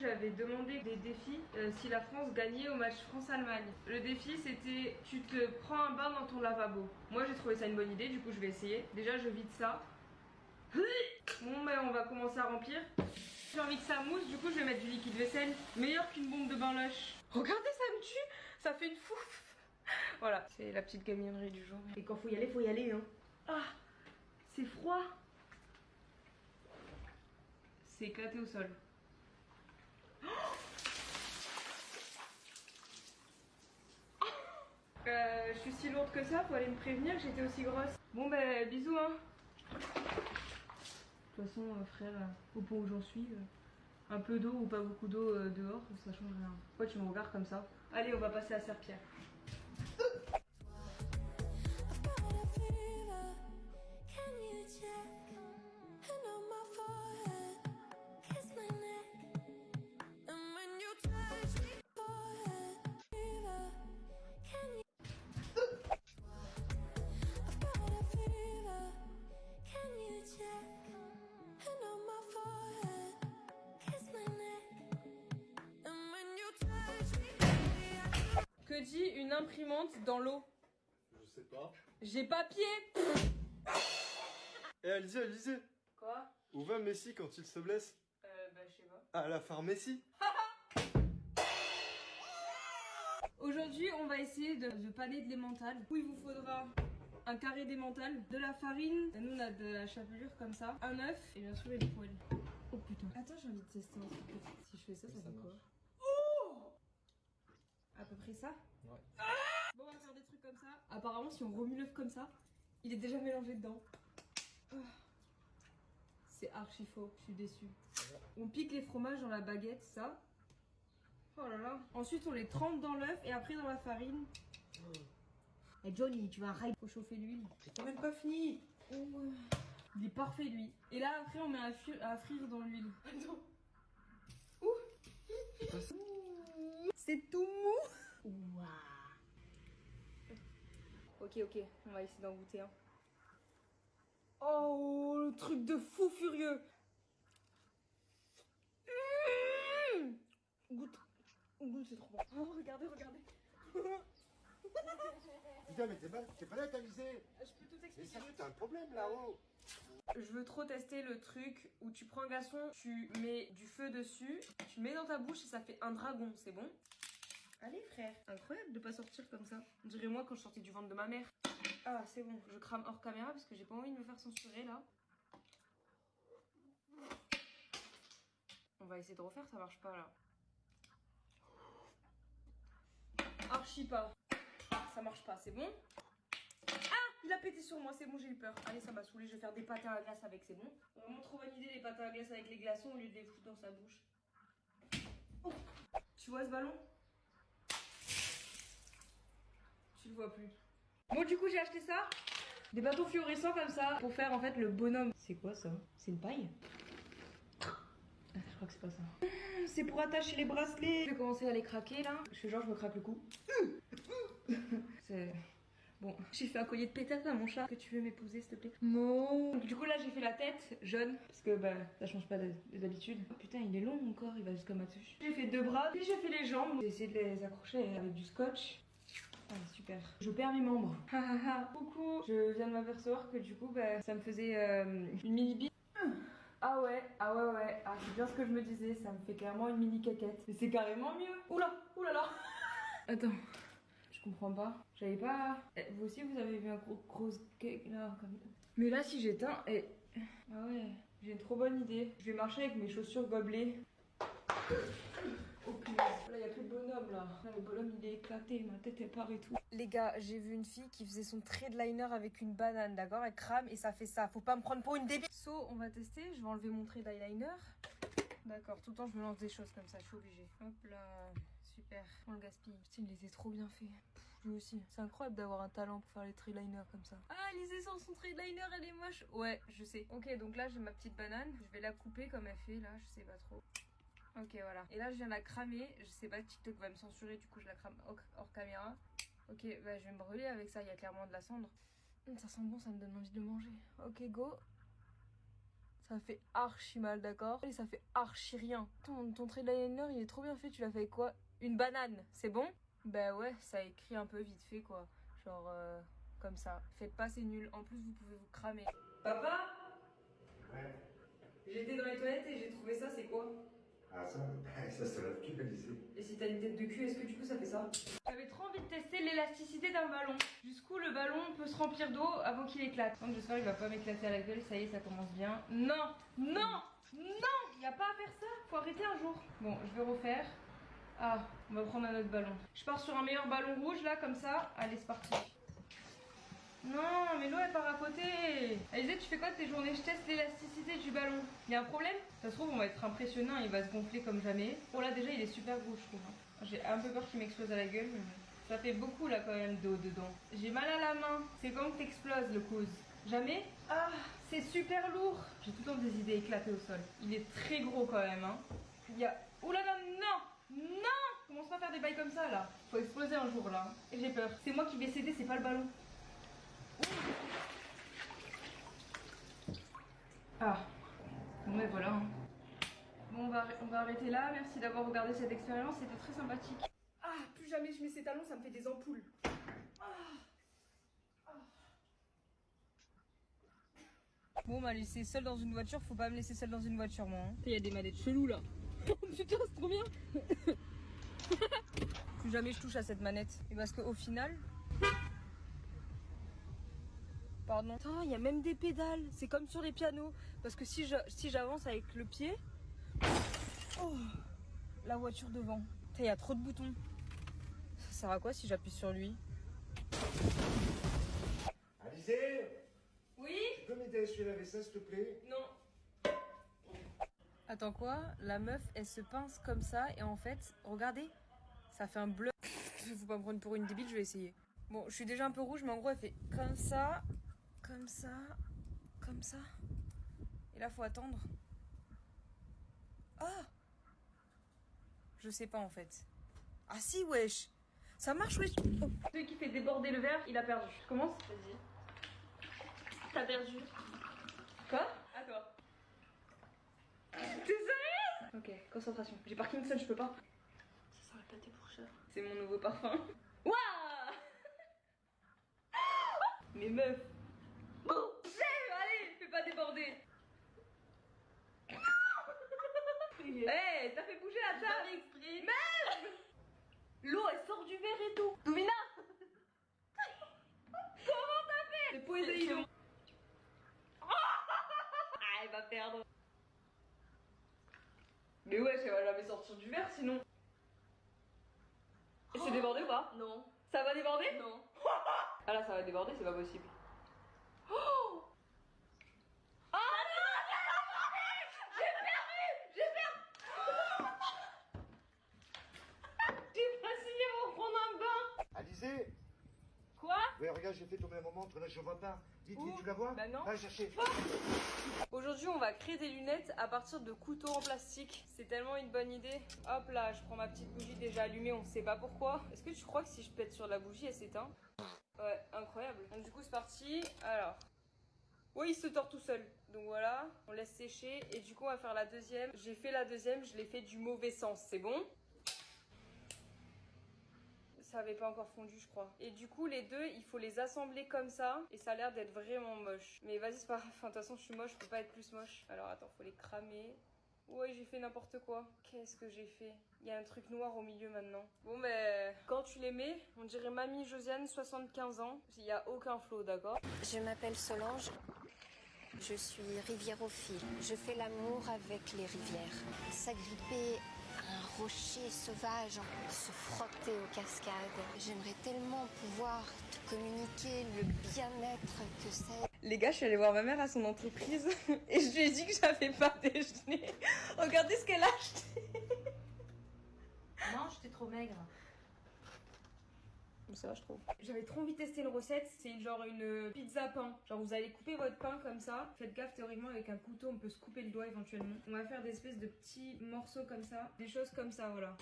J'avais demandé des défis euh, si la France gagnait au match France-Allemagne. Le défi c'était tu te prends un bain dans ton lavabo. Moi j'ai trouvé ça une bonne idée, du coup je vais essayer. Déjà je vide ça. Bon ben on va commencer à remplir. J'ai envie que ça mousse, du coup je vais mettre du liquide vaisselle. Meilleur qu'une bombe de bain lush. Regardez ça me tue, ça fait une fouf. Voilà, c'est la petite gaminerie du jour. Et quand faut y aller, faut y aller hein. Ah, c'est froid. C'est éclaté au sol. Euh, je suis si lourde que ça, faut aller me prévenir que j'étais aussi grosse. Bon ben bisous hein. De toute façon euh, frère, euh, au point où j'en suis, un peu d'eau ou pas beaucoup d'eau dehors, ça change rien. Pourquoi tu me regardes comme ça? Allez on va passer à Serpierre. Dit une imprimante dans l'eau Je sais pas. J'ai papier Eh Alizé, Alizé Quoi? Où va Messi quand il se blesse? Euh bah je sais pas. À la pharmacie Aujourd'hui, on va essayer de, de paner de l'emmental. Où il vous faudra un carré d'emmental, de la farine, nous on a de la chapelure comme ça, un œuf et bien sûr une poêle. Oh putain. Attends, j'ai envie de tester un truc. Si je fais ça, ça, Ça fait quoi? marche. Ça Ouais. Bon, on va faire des trucs comme ça. Apparemment, si on remue l'œuf comme ça, il est déjà mélangé dedans. Ah. C'est archi faux, je suis déçue. On pique les fromages dans la baguette, ça. Oh là là. Ensuite, on les trempe dans l'œuf et après dans la farine. Et Johnny, tu vas rail. Faut chauffer l'huile. Quand même pas fini Oh. Il est parfait lui. Et là, après, on met à, frire dans l'huile. Attends. Ouh. C'est tout mou. Ouah. Ok, ok, on va essayer d'en goûter un. Oh, le truc de fou furieux. Mmh. Goûte. Goûte, c'est trop bon. Oh, regardez, regardez. Putain, mais t'es pas, t'es pas là, Alizé Je peux tout Mais expliquer. sérieux, t'as un problème là-haut Je veux trop tester le truc où tu prends un glaçon, tu mets du feu dessus, tu mets dans ta bouche et ça fait un dragon, c'est bon? Allez frère Incroyable de pas sortir comme ça. On dirait moi quand je sortais du ventre de ma mère. Ah c'est bon, je crame hors caméra parce que j'ai pas envie de me faire censurer là. On va essayer de refaire, ça marche pas là. Archi pas. Ah, ça marche pas, c'est bon? Il a pété sur moi, c'est bon, j'ai eu peur. Allez, ça m'a saoulé, je vais faire des patins à glace avec, c'est bon. Vraiment trop bonne idée, les patins à glace avec les glaçons au lieu de les foutre dans sa bouche. Oh. Tu vois ce ballon? Tu le vois plus. Bon, du coup, j'ai acheté ça. Des bâtons fluorescents comme ça pour faire en fait le bonhomme. C'est quoi ça? C'est une paille? Je crois que c'est pas ça. C'est pour attacher les bracelets. Je vais commencer à les craquer là. Je fais genre, je me craque le cou. C'est. Bon, j'ai fait un collier de pétasse à mon chat. Que tu veux m'épouser, s'il te plaît? Donc, du coup, là, j'ai fait la tête jaune. Parce que, bah, ça change pas de- des habitudes. Oh, putain, il est long mon corps, il va jusqu'à ma touche. J'ai fait deux bras, puis j'ai fait les jambes. J'ai essayé de les accrocher avec du scotch. Ah, super. Je perds mes membres. Coucou. Je viens de m'apercevoir que, du coup, bah, ça me faisait euh, une mini bite. Ah ouais, ah ouais, ouais. Ah, c'est bien ce que je me disais. Ça me fait carrément une mini caquette. Mais c'est carrément mieux. Oula, oulala. Attends. Je comprends pas. J'avais pas. Eh, Vous aussi, vous avez vu un gros gros cake là. Mais là, si j'éteins, et. Ah ouais, j'ai une trop bonne idée. Je vais marcher avec mes chaussures gobelets. Oh punaise. Là, y a plus le bonhomme là. Là, le bonhomme il est éclaté, ma tête elle part et tout. Les gars, j'ai vu une fille qui faisait son trait de liner avec une banane, d'accord? Elle crame et ça fait ça. Faut pas me prendre pour une débile. So, on va tester. Je vais enlever mon trait d'eyeliner. D'accord, tout le temps je me lance des choses comme ça, je suis obligée. Hop là, super. On le gaspille. Putain, il les a trop bien fait. Pff, lui aussi. C'est incroyable d'avoir un talent pour faire les triliners comme ça. Ah, Lisée sans son triliner, elle est moche. Ouais, je sais. Ok, donc là j'ai ma petite banane. Je vais la couper comme elle fait là, je sais pas trop. Ok, voilà. Et là je viens de la cramer. Je sais pas, TikTok va me censurer, du coup je la crame hors, hors caméra. Ok, bah je vais me brûler avec ça, il y a clairement de la cendre. Hum, Ça sent bon, ça me donne envie de le manger. Ok, go. ça fait archi mal, d'accord? Et ça fait archi rien. Ton, ton trait de liner, il est trop bien fait. Tu l'as fait avec quoi? Une banane, c'est bon? Bah ouais, ça écrit un peu vite fait, quoi. Genre, euh, comme ça. Faites pas, c'est nul. En plus, vous pouvez vous cramer. Papa? Ouais. J'étais dans les toilettes et j'ai trouvé ça, c'est quoi? Ah, ça, ça se lève plus, Alizé. Et si t'as une tête de cul, est-ce que du coup ça fait ça? J'avais trop envie de tester l'élasticité d'un ballon. Jusqu'où le ballon peut se remplir d'eau avant qu'il éclate. Donc j'espère qu'il va pas m'éclater à la gueule. Ça y est, ça commence bien. Non Non Non Y a pas à faire ça Faut arrêter un jour. Bon, je vais refaire. Ah, on va prendre un autre ballon. Je pars sur un meilleur ballon rouge là, comme ça. Allez, c'est parti. Non, mais l'eau elle part à côté. Alizé, tu fais quoi de tes journées? Je teste l'élasticité du ballon. Il y a un problème? Ça se trouve, on va être impressionnant, il va se gonfler comme jamais. Bon, là déjà, il est super gros, je trouve. hein. J'ai un peu peur qu'il m'explose à la gueule. mais Ça fait beaucoup là quand même d'eau dedans. J'ai mal à la main. C'est comme t'exploses le cause. Jamais? Ah, c'est super lourd. J'ai tout le temps des idées éclatées au sol. Il est très gros quand même. Hein. Il y a. Ouh là non Non Commence pas à faire des bails comme ça là. Faut exploser un jour là. J'ai peur. C'est moi qui vais céder, c'est pas le ballon. Ah, bon mais voilà. hein. Bon, on va, on va arrêter là. Merci d'avoir regardé cette expérience, c'était très sympathique. Ah, plus jamais je mets ces talons, ça me fait des ampoules. Ah. Ah. Bon, m'a laissé seule dans une voiture, faut pas me laisser seule dans une voiture, moi. Il y a des manettes cheloues là. Putain, c'est trop bien. plus jamais je touche à cette manette. Et parce qu'au final, Pardon. Attends, il y a même des pédales. C'est comme sur les pianos. Parce que si je- si j'avance avec le pied. Oh, la voiture devant. Il y a trop de boutons. Ça sert à quoi si j'appuie sur lui? Alizé? Oui? Tu peux m'aider à essuyer la vaisselle, s'il te plaît? Non. Attends quoi? La meuf, elle se pince comme ça et en fait, regardez, ça fait un bleu. Faut pas me prendre pour une débile, je vais essayer. Bon, je suis déjà un peu rouge, mais en gros, elle fait comme ça, comme ça, comme ça. Et là, faut attendre. Ah Je sais pas en fait. Ah si, wesh Ça marche, wesh oh. Celui qui fait déborder le verre, il a perdu. Je commence Vas-y. T'as perdu. Quoi? À toi. T'es sérieuse Ok, concentration. J'ai Parkinson, je peux pas. Ça sent le pâté pour chat. C'est mon nouveau parfum. Waouh Mais meuf fais pas déborder Eh, t'as fait bouger la table. Exprès Merde L'eau, elle sort du verre et tout. Domina Comment t'as fait? C'est Ah, elle va perdre. Mais ouais, elle va jamais sortir du verre sinon. Et c'est débordé ou pas? Non. Ça va déborder? Non. Ah là, ça va déborder, c'est pas possible. Oh Ah non, J'ai perdu J'ai perdu J'ai pas signé pour prendre un bain Alizé Quoi Ouais, regarde, j'ai fait tomber ma montre, là, je vois pas. Vite, vite, tu la vois Bah non. Va chercher. Aujourd'hui, on va créer des lunettes à partir de couteaux en plastique. C'est tellement une bonne idée. Hop là, je prends ma petite bougie déjà allumée, on sait pas pourquoi. Est-ce que tu crois que si je pète sur la bougie, elle s'éteint? Ouais, incroyable. Donc du coup, c'est parti. Alors. Oui, il se tord tout seul. Donc voilà, on laisse sécher. Et du coup, on va faire la deuxième. J'ai fait la deuxième, je l'ai fait du mauvais sens. C'est bon? Ça avait pas encore fondu, je crois. Et du coup, les deux, il faut les assembler comme ça. Et ça a l'air d'être vraiment moche. Mais vas-y, c'est pas grave. Enfin, de toute façon, je suis moche, je peux pas être plus moche. Alors attends, faut les cramer. Ouais, j'ai fait n'importe quoi. Qu'est-ce que j'ai fait? Il y a un truc noir au milieu maintenant. Bon, ben, quand tu les mets, on dirait Mamie Josiane, 75 ans. Il y a aucun flot, d'accord? Je m'appelle Solange. Je suis riviérophile. Je fais l'amour avec les rivières. S'agripper à un rocher sauvage, se frotter aux cascades. J'aimerais tellement pouvoir te communiquer le bien-être que c'est. Les gars, je suis allée voir ma mère à son entreprise et je lui ai dit que j'avais pas déjeuné. Regardez ce qu'elle a acheté. Non, j'étais trop maigre. Mais ça je trouve. J'avais trop envie de tester une recette. C'est genre une pizza pain. Genre, vous allez couper votre pain comme ça. Faites gaffe, théoriquement, avec un couteau, on peut se couper le doigt éventuellement. On va faire des espèces de petits morceaux comme ça. Des choses comme ça, voilà.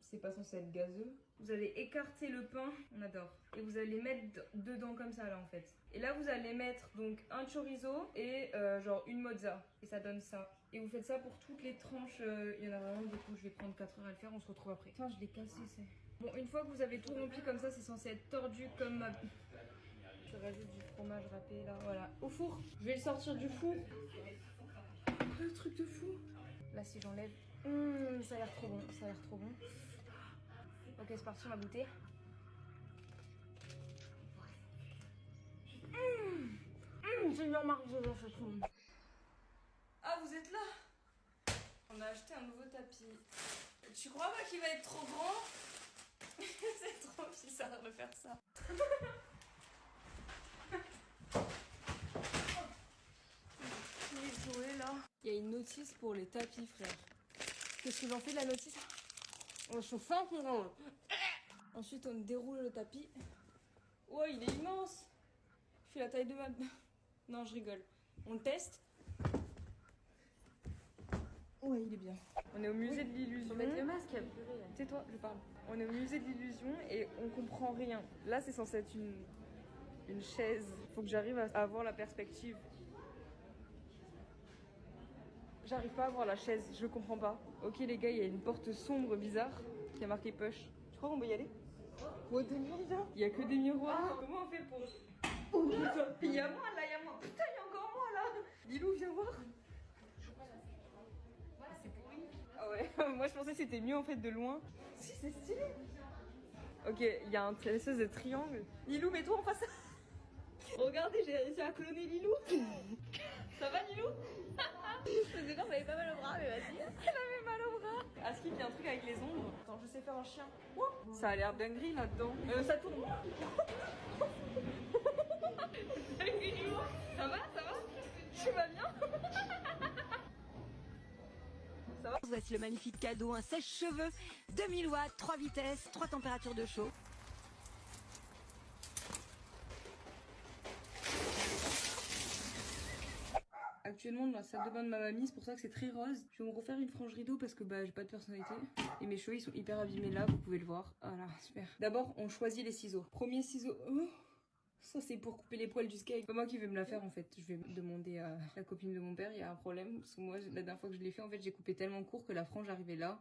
c'est pas censé être gazeux. Vous allez écarter le pain, on adore. Et vous allez mettre dedans comme ça là en fait. Et là vous allez mettre donc un chorizo et euh, genre une mozza. Et ça donne ça. Et vous faites ça pour toutes les tranches. euh, Il y en a vraiment beaucoup, je vais prendre 4 heures à le faire, on se retrouve après. Putain je l'ai cassé c'est. Bon une fois que vous avez tout rempli comme ça, c'est censé être tordu comme ma... Je rajoute du fromage râpé là, voilà. Au four. Je vais le sortir du four. Le truc de fou. Là si j'enlève. Hum, ça a l'air trop bon, ça a l'air trop bon. Ok, c'est parti, on va goûter. Hum, hum, c'est bien marqué, c'est trop bon. Ah, vous êtes là? On a acheté un nouveau tapis. Tu crois pas qu'il va être trop grand? C'est trop bizarre de faire ça. Il est joué là. Il y a une notice pour les tapis, frère. Qu'est-ce que j'en fais de la notice On se fait un peu. Ensuite, on déroule le tapis. Ouais, il est immense. Je fais la taille de ma. Non, je rigole. On le teste. Ouais, il est bien. On est au musée de l'illusion. Faut mettre le masque. Tais-toi, je parle. On est au musée de l'illusion et on comprend rien. Là, c'est censé être une, une chaise. Faut que j'arrive à avoir la perspective. J'arrive pas à voir la chaise, je comprends pas. Ok les gars, il y a une porte sombre bizarre qui a marqué push. Tu crois qu'on peut y aller? Oh demi là Il y a que des miroirs. Comment on fait pour... Oh putain Il y a moi là, il y a moi. Putain, il y a encore moi là Lilou, viens voir. moi je pensais que c'était mieux en fait de loin. Si, c'est stylé. Ok, il y a un une espèce de triangle. Lilou, mets-toi en face. Regardez, j'ai réussi à cloner Lilou. Ça va Lilou? Je sais pas, ça avait pas mal au bras, mais vas-y. Elle avait mal au bras. Aski, il y a un truc avec les ombres. Attends, je sais faire un chien. Ça a l'air dinguerie là-dedans. Euh, ça tourne. Lilou, ça va, ça va? Tu vas bien? Voici le magnifique cadeau, un sèche-cheveux 2000 watts, 3 vitesses, 3 températures de chaud. Actuellement dans la salle de bain de ma mamie, c'est pour ça que c'est très rose. Je vais me refaire une frange rideau parce que bah j'ai pas de personnalité. Et mes cheveux ils sont hyper abîmés là, vous pouvez le voir. Voilà, super. D'abord on choisit les ciseaux. Premier ciseau. Oh ça c'est pour couper les poils du skate. C'est pas moi qui vais me la faire en fait. Je vais demander à la copine de mon père, il y a un problème. Parce que moi la dernière fois que je l'ai fait en fait j'ai coupé tellement court que la frange arrivait là.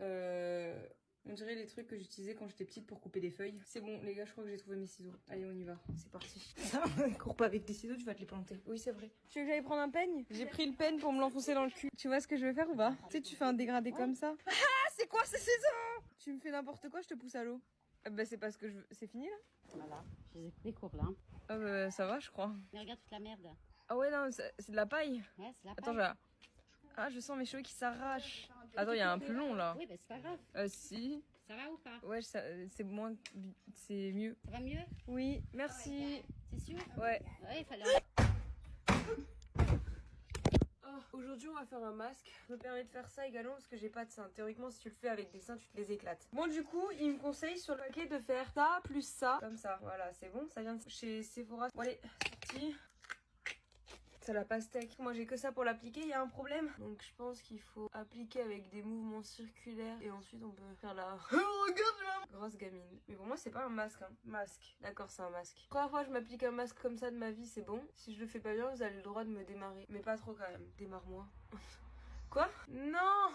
Euh... On dirait les trucs que j'utilisais quand j'étais petite pour couper des feuilles. C'est bon, les gars, je crois que j'ai trouvé mes ciseaux. Allez, on y va. C'est parti. Cours pas avec des ciseaux, tu vas te les planter. Oui, c'est vrai. Tu veux que j'aille prendre un peigne? J'ai pris le peigne pour me l'enfoncer dans le cul. Tu vois ce que je vais faire ou pas? Tu sais, tu fais un dégradé comme ça. Ah, c'est quoi ces ciseaux? Tu me fais n'importe quoi, je te pousse à l'eau. Ah Bah, c'est parce que je... c'est fini là? Voilà, je les ai coupés courts là. Ah, bah, ça va, je crois. Mais regarde toute la merde. Ah, ouais, non, c'est de la paille. Ouais, c'est la Attends, paille. je... Ah, je sens mes cheveux qui s'arrachent. Attends, il y a un plus long là. Oui, bah c'est pas grave. Euh, si. Ça va ou pas? Ouais, c'est moins. C'est mieux. Ça va mieux? Oui, merci. C'est sûr Ouais. Ouais, il fallait. Oh, Aujourd'hui, on va faire un masque. Je me permets de faire ça également parce que j'ai pas de seins. Théoriquement, si tu le fais avec des seins, tu te les éclates. Bon, du coup, il me conseille sur le paquet de faire ça plus ça. Comme ça. Voilà, c'est bon. Ça vient de chez Sephora. Bon, allez, c'est parti. C'est la pastèque. Moi, j'ai que ça pour l'appliquer. Il y a un problème. Donc, je pense qu'il faut appliquer avec des mouvements circulaires. Et ensuite, on peut faire la. Grosse gamine. Mais pour moi, c'est pas un masque. Hein. Masque. D'accord, c'est un masque. Première fois que je m'applique un masque comme ça de ma vie, c'est bon. Si je le fais pas bien, vous avez le droit de me démarrer. Mais pas trop quand même. Démarre-moi. Quoi? Non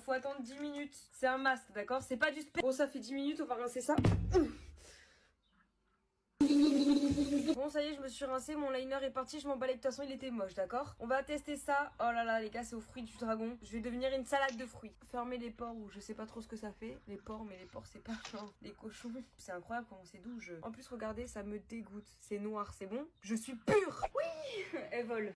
Faut attendre 10 minutes. C'est un masque, d'accord? C'est pas du spé. Bon, ça fait 10 minutes, on va rincer ça. Bon, ça y est, je me suis rincé, mon liner est parti, je m'en de toute façon, il était moche, d'accord? On va tester ça. Oh là là, les gars, c'est aux fruits du dragon. Je vais devenir une salade de fruits. Fermer les pores ou je sais pas trop ce que ça fait. Les pores, mais les pores, c'est pas genre des cochons. C'est incroyable comment c'est doux. En plus, regardez, ça me dégoûte. C'est noir, c'est bon? Je suis pure Oui Elle vole.